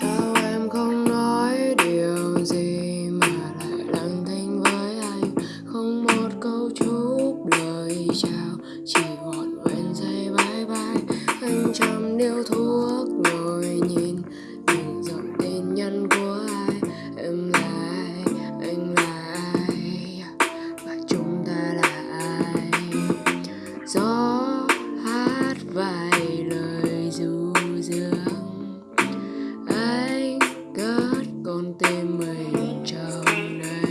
sao em không nói điều gì mà lại đành thinh với anh? Không một câu chúc lời chào, chỉ vỏn quên say bye bye. Anh chăm điêu thuốc ngồi nhìn nhìn dòng tin nhắn của ai? Em là ai anh là ai và chúng ta là ai? Gió hát vài lời du dương Jonas.